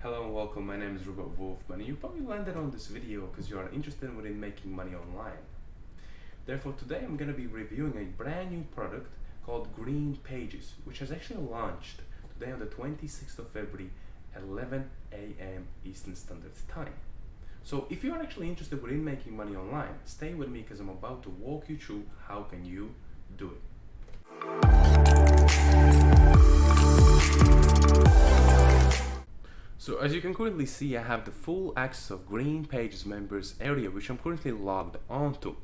Hello and welcome, my name is Robert Wolfman. You probably landed on this video because you are interested in making money online. Therefore today I'm going to be reviewing a brand new product called Green Pages which has actually launched today on the 26th of February 11 a.m. Eastern Standard Time. So if you are actually interested in making money online, stay with me because I'm about to walk you through how can you do it. So as you can currently see, I have the full access of Green Pages members area, which I'm currently logged onto.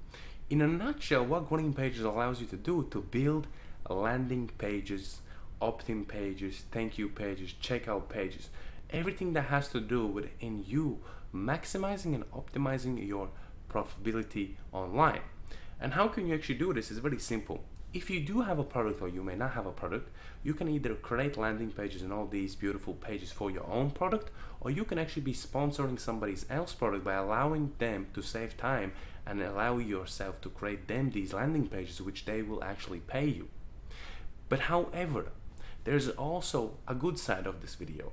In a nutshell, what Green Pages allows you to do to build landing pages, opt-in pages, thank you pages, checkout pages, everything that has to do with in you maximizing and optimizing your profitability online. And how can you actually do this? It's very simple if you do have a product or you may not have a product, you can either create landing pages and all these beautiful pages for your own product, or you can actually be sponsoring somebody else's product by allowing them to save time and allow yourself to create them these landing pages which they will actually pay you. But however, there's also a good side of this video.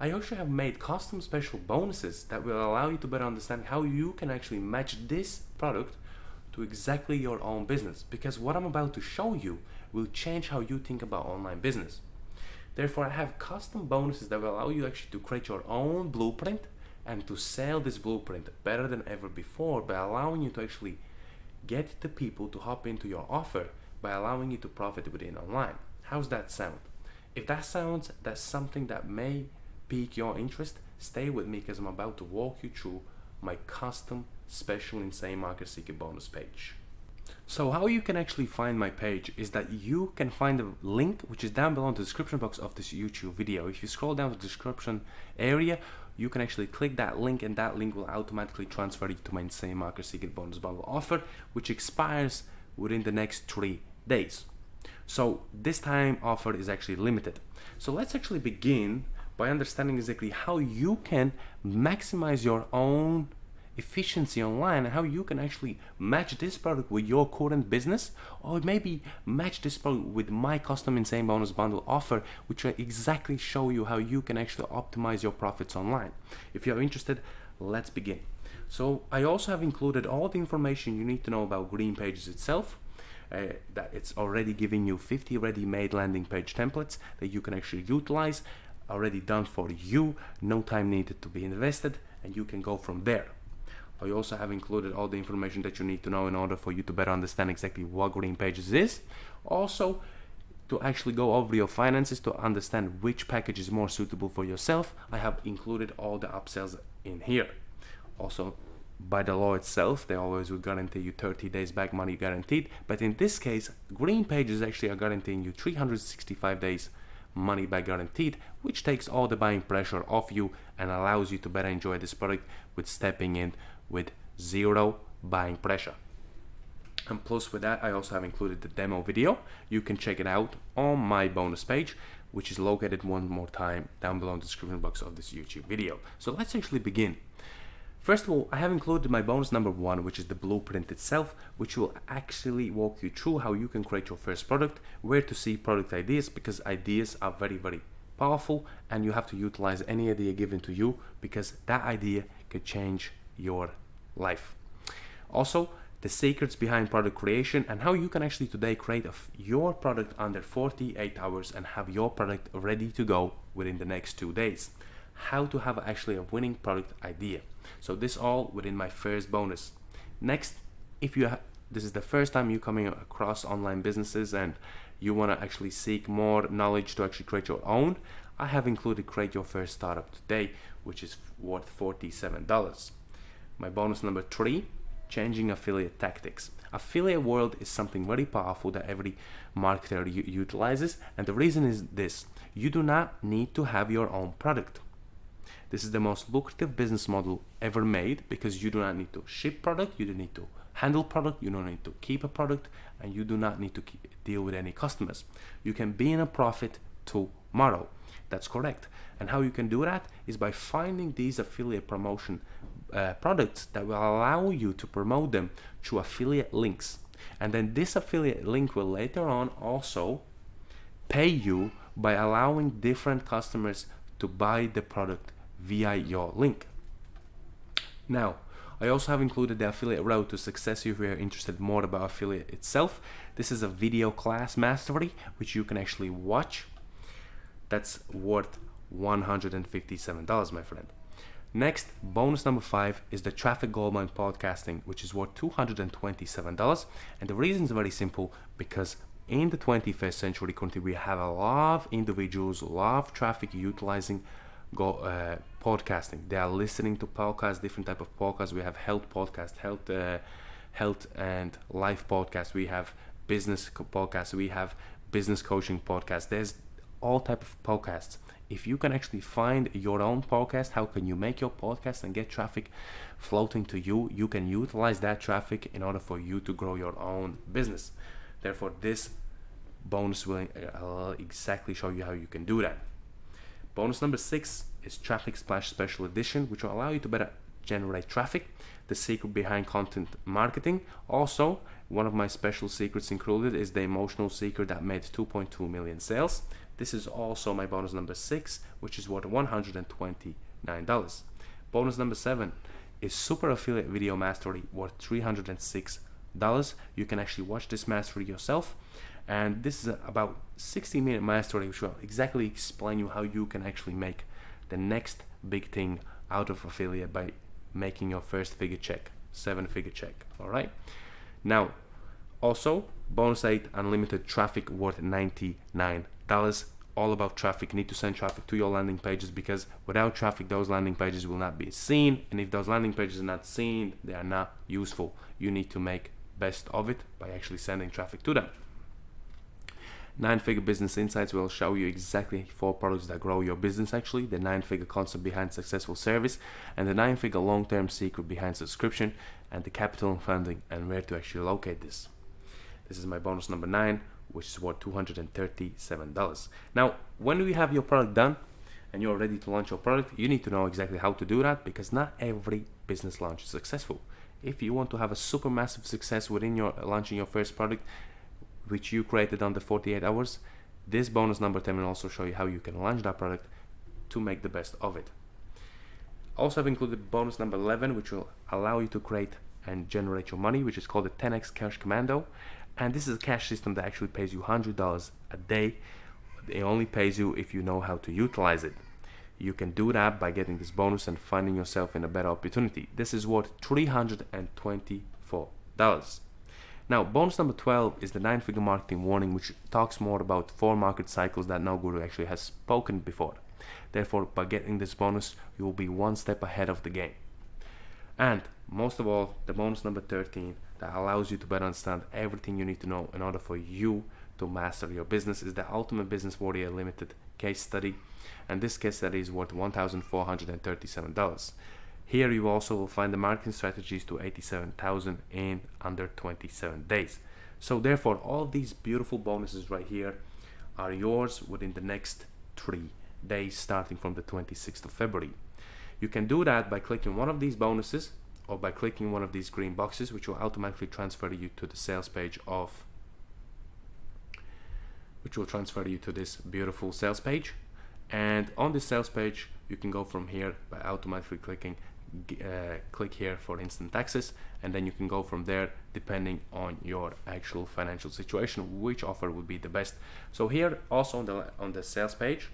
I also have made custom special bonuses that will allow you to better understand how you can actually match this product to exactly your own business because what I'm about to show you will change how you think about online business. Therefore, I have custom bonuses that will allow you actually to create your own blueprint and to sell this blueprint better than ever before by allowing you to actually get the people to hop into your offer by allowing you to profit within online. How's that sound? If that sounds that's something that may pique your interest, stay with me because I'm about to walk you through my custom special insane market seeker bonus page. So how you can actually find my page is that you can find the link which is down below in the description box of this YouTube video. If you scroll down the description area, you can actually click that link and that link will automatically transfer you to my insane market seeker bonus bundle offer which expires within the next three days. So this time offer is actually limited. So let's actually begin by understanding exactly how you can maximize your own efficiency online and how you can actually match this product with your current business or maybe match this product with my custom insane bonus bundle offer which will exactly show you how you can actually optimize your profits online. If you're interested let's begin. So I also have included all the information you need to know about green pages itself uh, that it's already giving you 50 ready-made landing page templates that you can actually utilize already done for you no time needed to be invested and you can go from there I also have included all the information that you need to know in order for you to better understand exactly what Green Pages is. Also, to actually go over your finances to understand which package is more suitable for yourself, I have included all the upsells in here. Also, by the law itself, they always will guarantee you 30 days back money guaranteed. But in this case, Green Pages actually are guaranteeing you 365 days money back guaranteed, which takes all the buying pressure off you and allows you to better enjoy this product with stepping in with zero buying pressure. And plus with that, I also have included the demo video. You can check it out on my bonus page, which is located one more time down below in the description box of this YouTube video. So let's actually begin. First of all, I have included my bonus number one, which is the blueprint itself, which will actually walk you through how you can create your first product, where to see product ideas, because ideas are very, very powerful and you have to utilize any idea given to you because that idea could change your life. Also, the secrets behind product creation and how you can actually today create your product under 48 hours and have your product ready to go within the next two days. How to have actually a winning product idea. So this all within my first bonus. Next, if you this is the first time you're coming across online businesses and you want to actually seek more knowledge to actually create your own, I have included create your first startup today, which is worth $47. My bonus number three, changing affiliate tactics. Affiliate world is something very powerful that every marketer utilizes. And the reason is this, you do not need to have your own product. This is the most lucrative business model ever made because you do not need to ship product, you don't need to handle product, you don't need to keep a product, and you do not need to deal with any customers. You can be in a profit tomorrow. That's correct. And how you can do that is by finding these affiliate promotion uh, products that will allow you to promote them through affiliate links. And then this affiliate link will later on also pay you by allowing different customers to buy the product via your link. Now, I also have included the affiliate route to success if you're interested more about affiliate itself. This is a video class mastery which you can actually watch. That's worth $157, my friend. Next, bonus number five is the Traffic Goldmine Podcasting, which is worth $227. And the reason is very simple because in the 21st century currently we have a lot of individuals, a lot of traffic utilizing go uh, podcasting. They are listening to podcasts, different type of podcasts. We have health podcast, health, uh, health and life podcast. We have business podcasts. We have business coaching podcast. There's all type of podcasts if you can actually find your own podcast how can you make your podcast and get traffic floating to you you can utilize that traffic in order for you to grow your own business therefore this bonus will uh, exactly show you how you can do that bonus number six is traffic splash special edition which will allow you to better generate traffic the secret behind content marketing also one of my special secrets included is the emotional secret that made 2.2 million sales this is also my bonus number six, which is worth $129. Bonus number seven is Super Affiliate Video Mastery worth $306. You can actually watch this mastery yourself. And this is about 60 minute mastery, which will exactly explain you how you can actually make the next big thing out of affiliate by making your first figure check, seven figure check. All right. Now, also bonus 8 unlimited traffic worth 99 dollars all about traffic you need to send traffic to your landing pages because without traffic those landing pages will not be seen and if those landing pages are not seen they are not useful you need to make best of it by actually sending traffic to them nine figure business insights will show you exactly four products that grow your business actually the nine figure concept behind successful service and the nine figure long term secret behind subscription and the capital and funding and where to actually locate this this is my bonus number nine which is worth $237. Now, when you have your product done and you're ready to launch your product, you need to know exactly how to do that because not every business launch is successful. If you want to have a super massive success within your launching your first product, which you created under 48 hours, this bonus number 10 will also show you how you can launch that product to make the best of it. Also, I've included bonus number 11, which will allow you to create and generate your money, which is called the 10x Cash Commando. And this is a cash system that actually pays you $100 a day. It only pays you if you know how to utilize it. You can do that by getting this bonus and finding yourself in a better opportunity. This is worth $324 now bonus number 12 is the nine figure marketing warning which talks more about four market cycles that no guru actually has spoken before. Therefore by getting this bonus you will be one step ahead of the game. And most of all the bonus number 13 that allows you to better understand everything you need to know in order for you to master your business is the Ultimate Business Warrior Limited case study. And this case study is worth $1,437. Here you also will find the marketing strategies to 87,000 in under 27 days. So therefore all these beautiful bonuses right here are yours within the next three days starting from the 26th of February. You can do that by clicking one of these bonuses or by clicking one of these green boxes which will automatically transfer you to the sales page of which will transfer you to this beautiful sales page and on this sales page you can go from here by automatically clicking uh, click here for instant access and then you can go from there depending on your actual financial situation which offer would be the best so here also on the on the sales page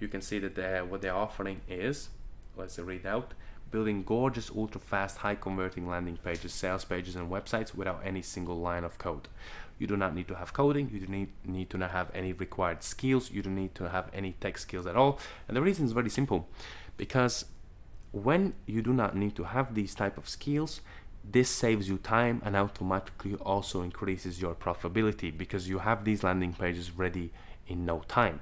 you can see that what they're offering is let's read out building gorgeous, ultra fast, high converting landing pages, sales pages, and websites without any single line of code. You do not need to have coding, you do need, need to not have any required skills, you don't need to have any tech skills at all. And the reason is very simple because when you do not need to have these type of skills, this saves you time and automatically also increases your profitability because you have these landing pages ready in no time.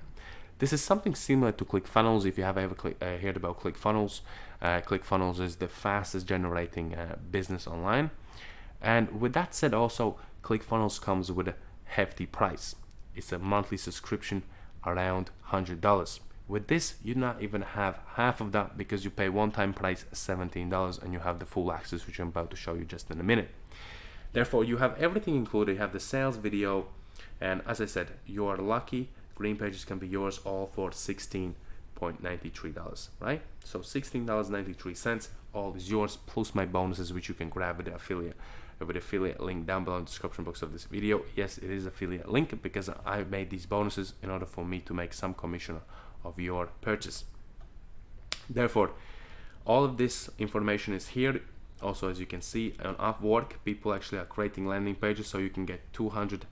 This is something similar to ClickFunnels. If you have ever uh, heard about ClickFunnels, uh, ClickFunnels is the fastest generating uh, business online. And with that said, also ClickFunnels comes with a hefty price. It's a monthly subscription around $100. With this, you not even have half of that because you pay one-time price $17 and you have the full access, which I'm about to show you just in a minute. Therefore, you have everything included. You have the sales video, and as I said, you are lucky Green Pages can be yours all for $16 $16.93 right so $16.93 all is yours plus my bonuses which you can grab with the affiliate with affiliate link down below in the description box of this video yes it is affiliate link because I made these bonuses in order for me to make some commission of your purchase. Therefore all of this information is here. Also as you can see on Upwork people actually are creating landing pages so you can get 200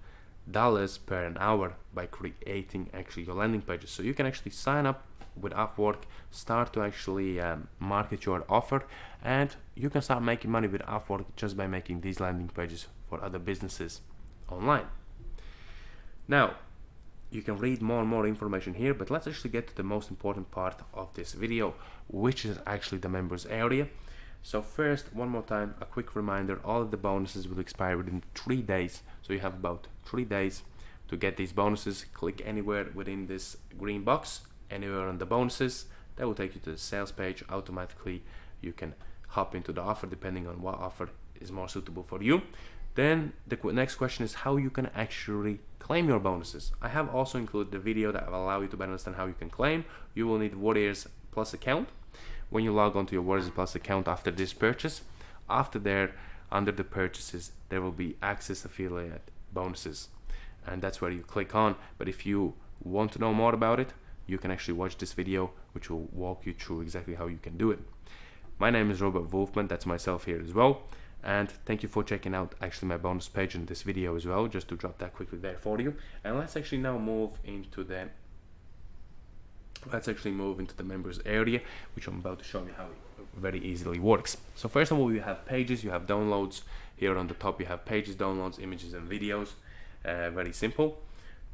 dollars per an hour by creating actually your landing pages. So you can actually sign up with Upwork start to actually um, market your offer and you can start making money with Upwork just by making these landing pages for other businesses online. Now you can read more and more information here but let's actually get to the most important part of this video which is actually the members area. So first one more time a quick reminder all of the bonuses will expire within three days. So you have about three days to get these bonuses. Click anywhere within this green box anywhere on the bonuses. That will take you to the sales page. Automatically you can hop into the offer depending on what offer is more suitable for you then the next question is how you can actually claim your bonuses. I have also included the video that will allow you to better understand how you can claim. You will need Warriors Plus account. When you log on to your Warriors Plus account after this purchase after there under the purchases there will be access affiliate bonuses. And that's where you click on. But if you want to know more about it you can actually watch this video which will walk you through exactly how you can do it. My name is Robert Wolfman. That's myself here as well and thank you for checking out actually my bonus page in this video as well just to drop that quickly there for you. And let's actually now move into the let's actually move into the members area which I'm about to show you how it very easily works. So first of all you have pages you have downloads. Here on the top you have pages downloads images and videos. Uh, very simple.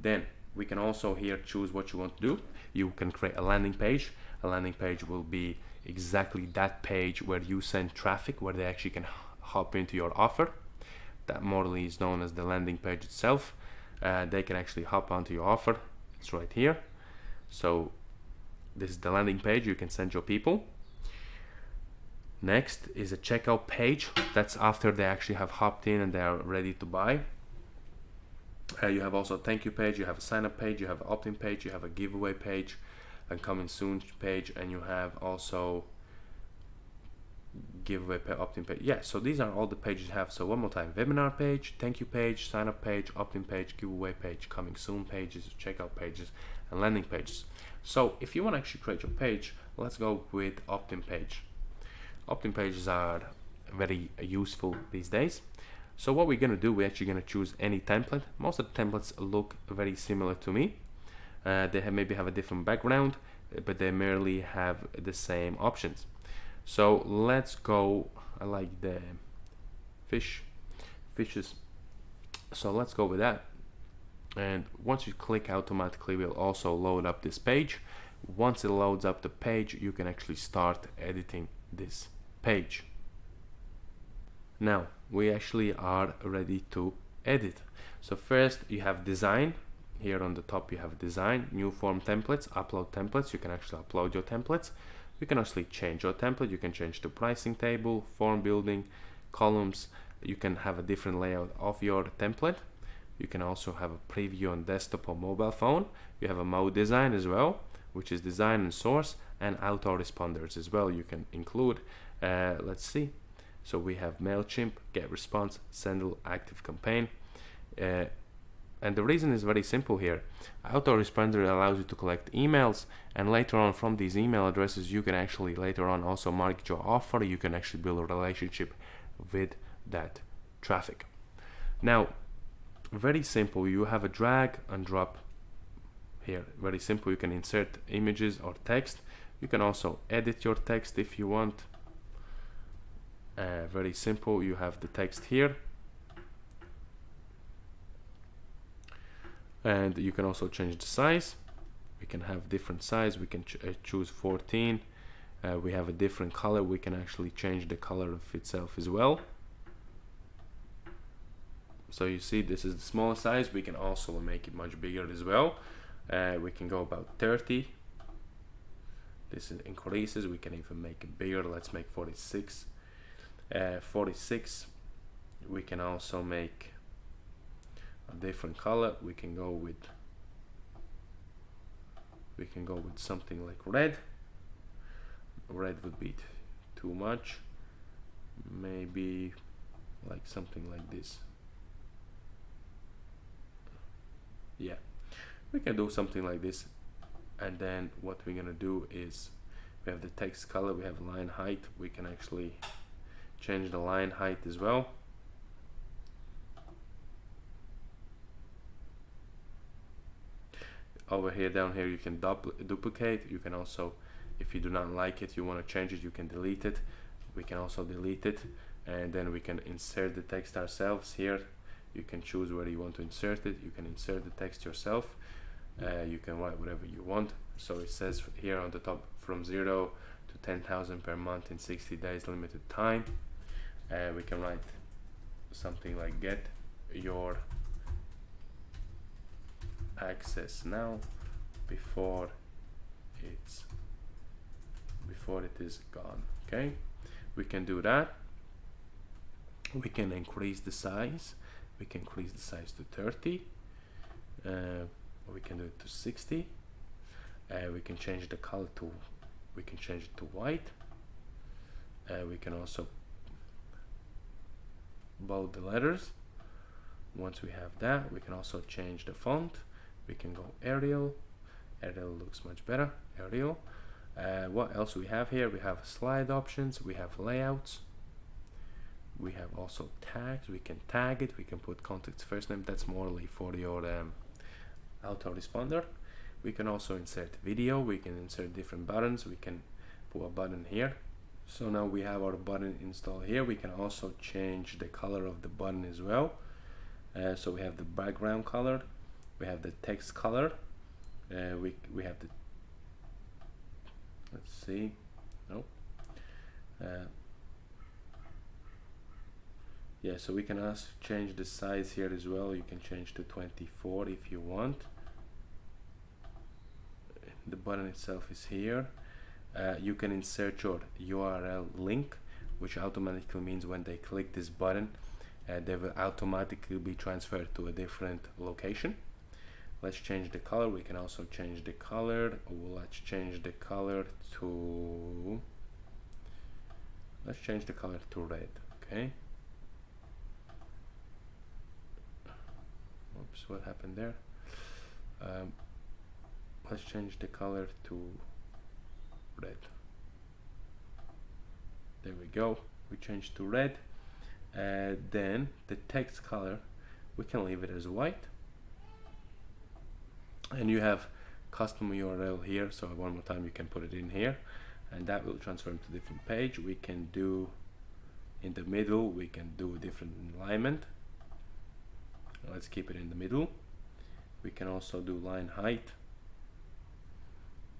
Then we can also here choose what you want to do. You can create a landing page. A landing page will be exactly that page where you send traffic where they actually can hop into your offer. That model is known as the landing page itself. Uh, they can actually hop onto your offer. It's right here. So this is the landing page. You can send your people. Next is a checkout page. That's after they actually have hopped in and they are ready to buy. Uh, you have also a thank you page. You have a sign up page. You have an opt-in page. You have a giveaway page and coming soon page and you have also giveaway pay opt-in page. Yeah so these are all the pages you have. So one more time webinar page thank you page sign up page opt-in page giveaway page coming soon pages checkout pages and landing pages. So if you want to actually create your page let's go with opt-in page. Opt-in pages are very useful these days. So what we're going to do we're actually going to choose any template. Most of the templates look very similar to me. Uh, they have maybe have a different background but they merely have the same options so let's go I like the fish fishes. So let's go with that. And once you click automatically we'll also load up this page. Once it loads up the page you can actually start editing this page. Now we actually are ready to edit. So first you have design. Here on the top you have design new form templates upload templates. You can actually upload your templates you can actually change your template you can change the pricing table form building columns. You can have a different layout of your template. You can also have a preview on desktop or mobile phone. You have a mode design as well which is design and source and autoresponders as well. You can include uh, let's see. So we have MailChimp, GetResponse, Sendle, Active Campaign. Uh, and the reason is very simple here. Autoresponder allows you to collect emails and later on from these email addresses you can actually later on also market your offer. You can actually build a relationship with that traffic. Now, very simple. You have a drag and drop here. Very simple. You can insert images or text. You can also edit your text if you want uh, very simple you have the text here and you can also change the size. We can have different size. We can ch uh, choose 14 uh, we have a different color. We can actually change the color of itself as well. So you see this is the smaller size. We can also make it much bigger as well. Uh, we can go about 30 this increases. We can even make it bigger. Let's make 46 uh, 46 we can also make a different color we can go with we can go with something like red. Red would be too much. Maybe like something like this. Yeah we can do something like this. And then what we're gonna do is we have the text color we have line height. We can actually change the line height as well over here down here you can duplicate. You can also if you do not like it you want to change it you can delete it. We can also delete it and then we can insert the text ourselves here. You can choose where you want to insert it. You can insert the text yourself. Uh, you can write whatever you want. So it says here on the top from 0 to 10,000 per month in 60 days limited time. Uh, we can write something like get your access now before it's before it is gone okay? We can do that. We can increase the size. We can increase the size to 30 uh, we can do it to 60 uh, we can change the color to we can change it to white. Uh, we can also bold the letters. Once we have that we can also change the font we can go Arial Arial looks much better Arial uh, what else we have here? We have slide options we have layouts. We have also tags we can tag it we can put context first name that's morely for your um, autoresponder. We can also insert video we can insert different buttons we can put a button here. So now we have our button installed here we can also change the color of the button as well. Uh, so we have the background color we have the text color uh, we, we have the let's see no uh, yeah so we can ask change the size here as well. You can change to 24 if you want. The button itself is here. Uh, you can insert your URL link which automatically means when they click this button uh, they will automatically be transferred to a different location let's change the color. We can also change the color. Let's change the color to let's change the color to red okay? Oops what happened there? Um, let's change the color to red. There we go. We change to red. Uh, then the text color we can leave it as white and you have custom URL here so one more time you can put it in here. And that will transfer to different page. We can do in the middle we can do a different alignment. Let's keep it in the middle. We can also do line height.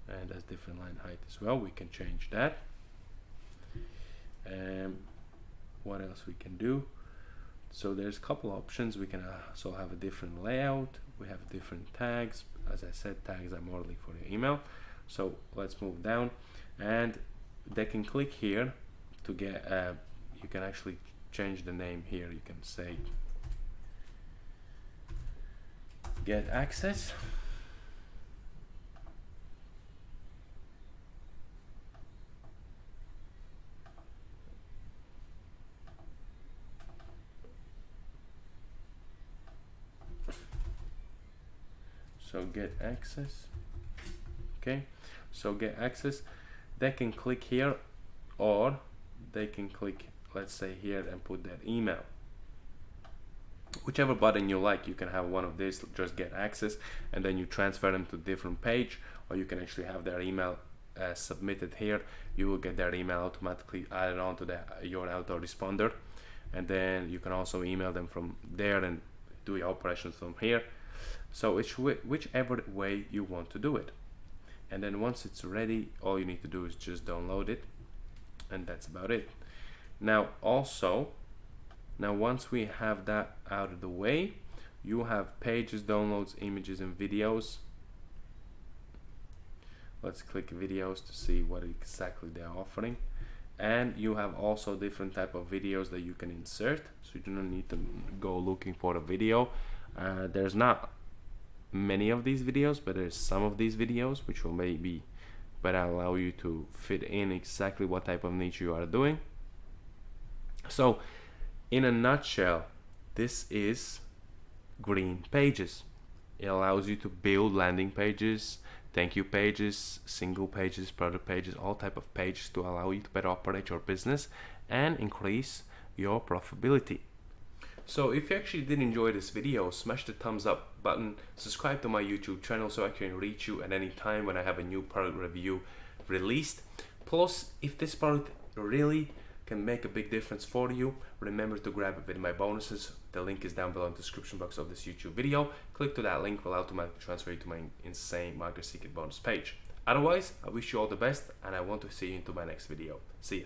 And that's different line height as well. We can change that. Um, what else we can do? So there's a couple options. We can also have a different layout we have different tags. As I said tags are morely for your email. So let's move down. And they can click here to get uh, you can actually change the name here. You can say get access so get access. Okay. So get access. They can click here or they can click let's say here and put their email. Whichever button you like you can have one of these just get access and then you transfer them to different page or you can actually have their email uh, submitted here. You will get their email automatically added onto the, your autoresponder and then you can also email them from there and do your operations from here so it's whichever way you want to do it. And then once it's ready all you need to do is just download it and that's about it. Now also now once we have that out of the way you have pages downloads images and videos. Let's click videos to see what exactly they're offering. And you have also different type of videos that you can insert so you do not need to go looking for a video. Uh, there's not many of these videos but there's some of these videos which will maybe better allow you to fit in exactly what type of niche you are doing. So in a nutshell this is green pages. It allows you to build landing pages thank you pages single pages product pages all type of pages to allow you to better operate your business and increase your profitability. So if you actually did enjoy this video smash the thumbs up button subscribe to my youtube channel so i can reach you at any time when i have a new product review released. Plus if this product really can make a big difference for you remember to grab it with my bonuses. The link is down below in the description box of this youtube video. Click to that link will automatically transfer you to my insane market secret bonus page. Otherwise i wish you all the best and i want to see you into my next video. See you